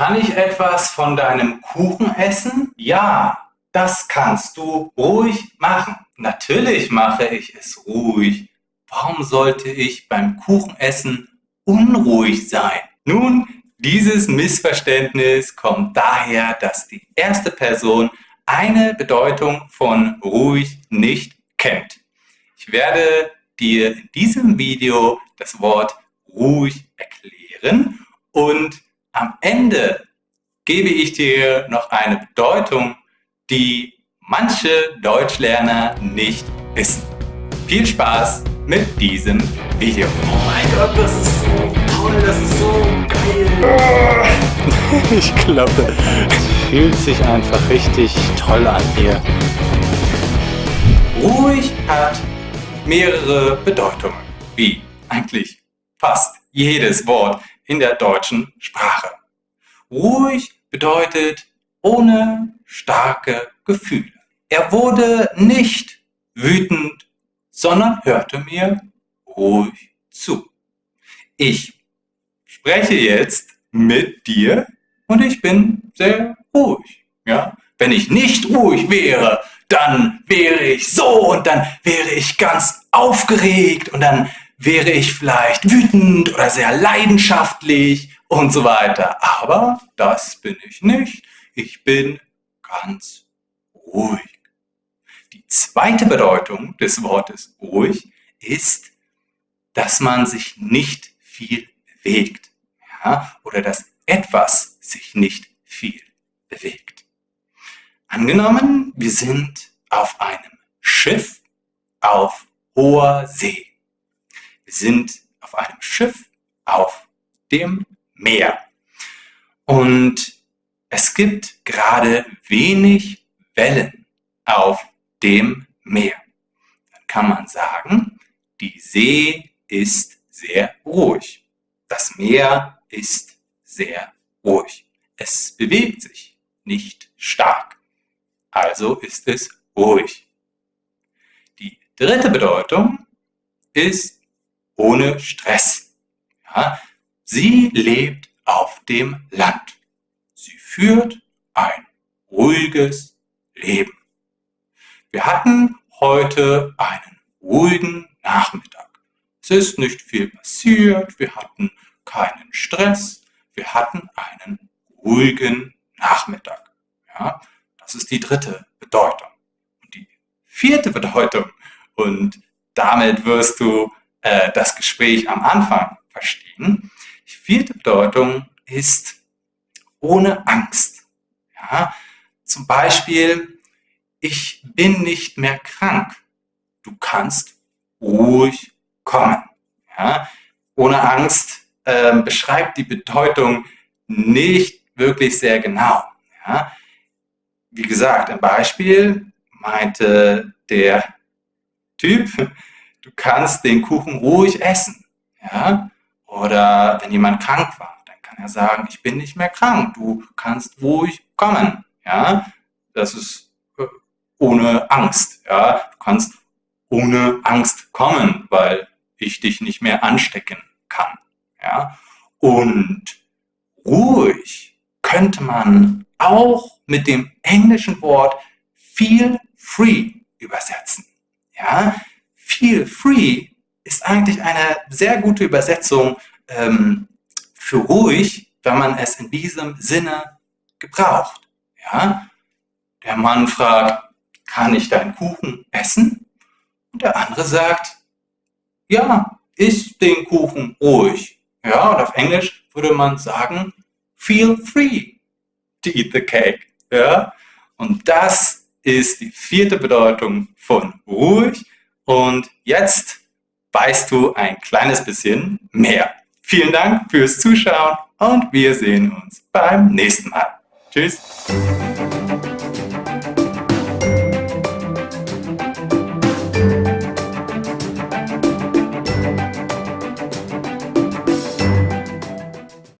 Kann ich etwas von deinem Kuchen essen? Ja, das kannst du ruhig machen. Natürlich mache ich es ruhig. Warum sollte ich beim Kuchenessen unruhig sein? Nun, dieses Missverständnis kommt daher, dass die erste Person eine Bedeutung von ruhig nicht kennt. Ich werde dir in diesem Video das Wort ruhig erklären und am Ende gebe ich dir noch eine Bedeutung, die manche Deutschlerner nicht wissen. Viel Spaß mit diesem Video. Oh mein Gott, das ist so toll, das ist so geil. ich glaube, es fühlt sich einfach richtig toll an hier. Ruhig hat mehrere Bedeutungen, wie eigentlich fast jedes Wort in der deutschen Sprache. Ruhig bedeutet ohne starke Gefühle. Er wurde nicht wütend, sondern hörte mir ruhig zu. Ich spreche jetzt mit dir und ich bin sehr ruhig. Ja? Wenn ich nicht ruhig wäre, dann wäre ich so und dann wäre ich ganz aufgeregt und dann wäre ich vielleicht wütend oder sehr leidenschaftlich und so weiter. Aber das bin ich nicht. Ich bin ganz ruhig. Die zweite Bedeutung des Wortes ruhig ist, dass man sich nicht viel bewegt ja? oder dass etwas sich nicht viel bewegt. Angenommen, wir sind auf einem Schiff auf hoher See. Sind auf einem Schiff auf dem Meer. Und es gibt gerade wenig Wellen auf dem Meer. Dann kann man sagen, die See ist sehr ruhig. Das Meer ist sehr ruhig. Es bewegt sich nicht stark. Also ist es ruhig. Die dritte Bedeutung ist ohne Stress. Ja, sie lebt auf dem Land. Sie führt ein ruhiges Leben. Wir hatten heute einen ruhigen Nachmittag. Es ist nicht viel passiert, wir hatten keinen Stress, wir hatten einen ruhigen Nachmittag. Ja, das ist die dritte Bedeutung. Und die vierte Bedeutung, und damit wirst du äh, das Gespräch am Anfang verstehen. Die vierte Bedeutung ist ohne Angst. Ja? Zum Beispiel, ich bin nicht mehr krank. Du kannst ruhig kommen. Ja? Ohne Angst äh, beschreibt die Bedeutung nicht wirklich sehr genau. Ja? Wie gesagt, ein Beispiel meinte der Typ, du kannst den Kuchen ruhig essen. Ja? Oder wenn jemand krank war, dann kann er sagen, ich bin nicht mehr krank, du kannst ruhig kommen. Ja? Das ist äh, ohne Angst. Ja? Du kannst ohne Angst kommen, weil ich dich nicht mehr anstecken kann. Ja? Und ruhig könnte man auch mit dem englischen Wort feel free übersetzen. Ja? Feel free ist eigentlich eine sehr gute Übersetzung ähm, für ruhig, wenn man es in diesem Sinne gebraucht. Ja? Der Mann fragt, kann ich deinen Kuchen essen? Und der andere sagt, ja, iss den Kuchen ruhig. Ja, und auf Englisch würde man sagen, feel free to eat the cake. Ja? Und das ist die vierte Bedeutung von ruhig. Und jetzt weißt du ein kleines bisschen mehr. Vielen Dank fürs Zuschauen und wir sehen uns beim nächsten Mal. Tschüss.